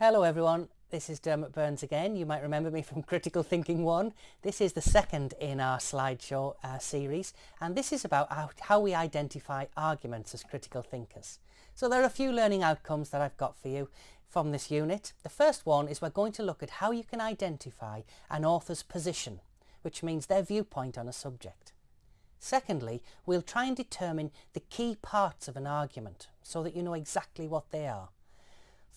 Hello everyone, this is Dermot Burns again. You might remember me from Critical Thinking 1. This is the second in our slideshow uh, series and this is about how, how we identify arguments as critical thinkers. So there are a few learning outcomes that I've got for you from this unit. The first one is we're going to look at how you can identify an author's position, which means their viewpoint on a subject. Secondly, we'll try and determine the key parts of an argument so that you know exactly what they are.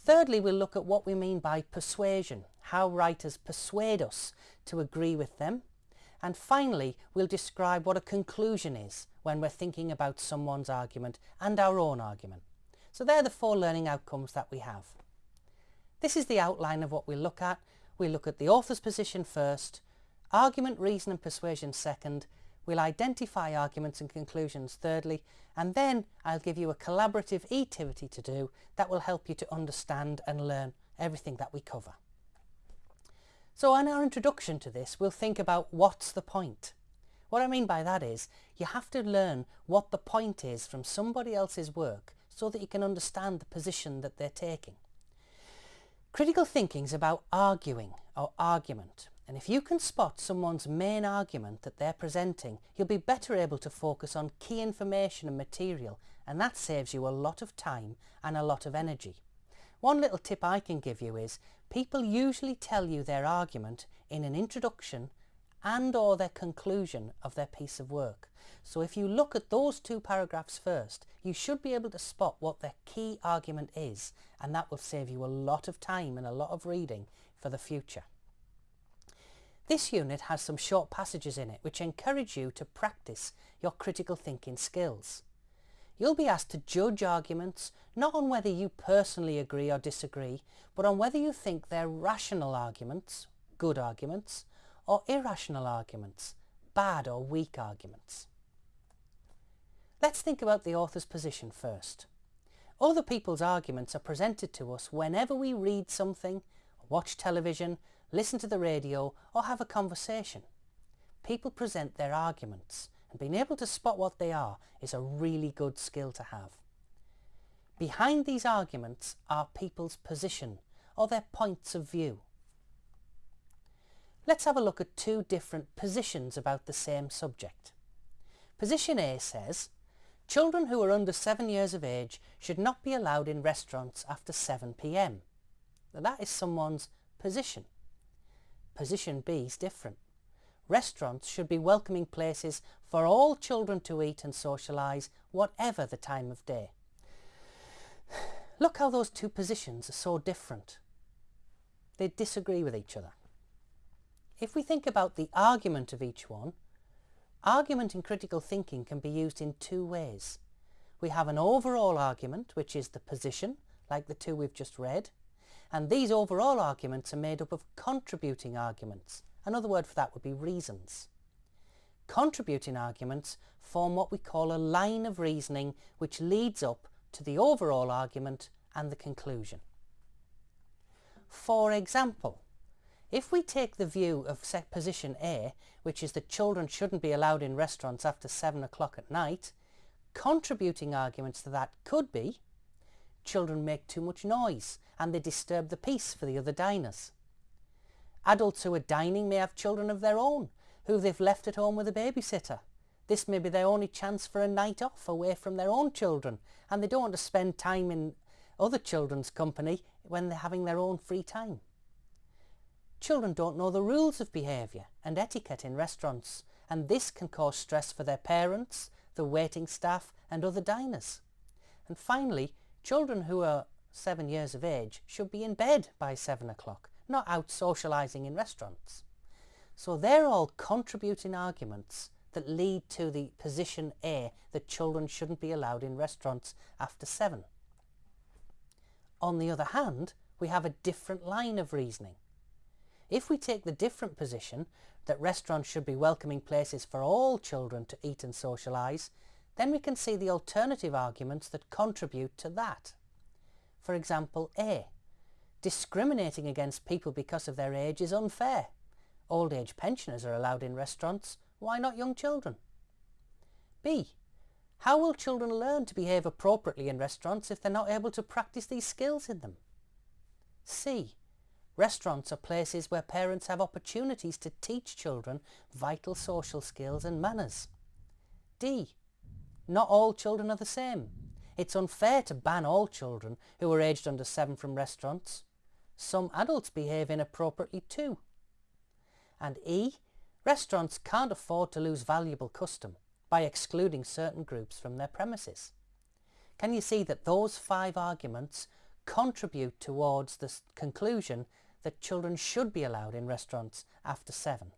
Thirdly, we'll look at what we mean by persuasion, how writers persuade us to agree with them. And finally, we'll describe what a conclusion is when we're thinking about someone's argument and our own argument. So they're the four learning outcomes that we have. This is the outline of what we look at. We look at the author's position first, argument, reason and persuasion second, We'll identify arguments and conclusions thirdly, and then I'll give you a collaborative activity to do that will help you to understand and learn everything that we cover. So in our introduction to this, we'll think about what's the point. What I mean by that is you have to learn what the point is from somebody else's work so that you can understand the position that they're taking. Critical thinking is about arguing or argument. And if you can spot someone's main argument that they're presenting, you'll be better able to focus on key information and material and that saves you a lot of time and a lot of energy. One little tip I can give you is people usually tell you their argument in an introduction and or their conclusion of their piece of work. So if you look at those two paragraphs first, you should be able to spot what their key argument is and that will save you a lot of time and a lot of reading for the future. This unit has some short passages in it which encourage you to practice your critical thinking skills. You'll be asked to judge arguments not on whether you personally agree or disagree, but on whether you think they're rational arguments, good arguments, or irrational arguments, bad or weak arguments. Let's think about the author's position first. Other people's arguments are presented to us whenever we read something, watch television, listen to the radio or have a conversation. People present their arguments and being able to spot what they are is a really good skill to have. Behind these arguments are people's position or their points of view. Let's have a look at two different positions about the same subject. Position A says, children who are under seven years of age should not be allowed in restaurants after 7pm. Now that is someone's position. Position B is different. Restaurants should be welcoming places for all children to eat and socialise, whatever the time of day. Look how those two positions are so different. They disagree with each other. If we think about the argument of each one, argument in critical thinking can be used in two ways. We have an overall argument, which is the position, like the two we've just read, and these overall arguments are made up of contributing arguments. Another word for that would be reasons. Contributing arguments form what we call a line of reasoning which leads up to the overall argument and the conclusion. For example, if we take the view of position A, which is that children shouldn't be allowed in restaurants after 7 o'clock at night, contributing arguments to that could be children make too much noise and they disturb the peace for the other diners. Adults who are dining may have children of their own who they've left at home with a babysitter. This may be their only chance for a night off away from their own children and they don't want to spend time in other children's company when they're having their own free time. Children don't know the rules of behaviour and etiquette in restaurants and this can cause stress for their parents, the waiting staff and other diners. And finally, Children who are seven years of age should be in bed by seven o'clock, not out socialising in restaurants. So they're all contributing arguments that lead to the position A that children shouldn't be allowed in restaurants after seven. On the other hand, we have a different line of reasoning. If we take the different position that restaurants should be welcoming places for all children to eat and socialise, then we can see the alternative arguments that contribute to that. For example, A. Discriminating against people because of their age is unfair. Old age pensioners are allowed in restaurants, why not young children? B. How will children learn to behave appropriately in restaurants if they're not able to practice these skills in them? C. Restaurants are places where parents have opportunities to teach children vital social skills and manners. D. Not all children are the same. It's unfair to ban all children who are aged under 7 from restaurants. Some adults behave inappropriately too. And E. Restaurants can't afford to lose valuable custom by excluding certain groups from their premises. Can you see that those five arguments contribute towards the conclusion that children should be allowed in restaurants after seven?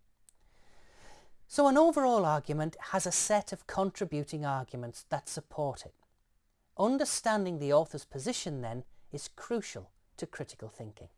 So an overall argument has a set of contributing arguments that support it. Understanding the author's position then is crucial to critical thinking.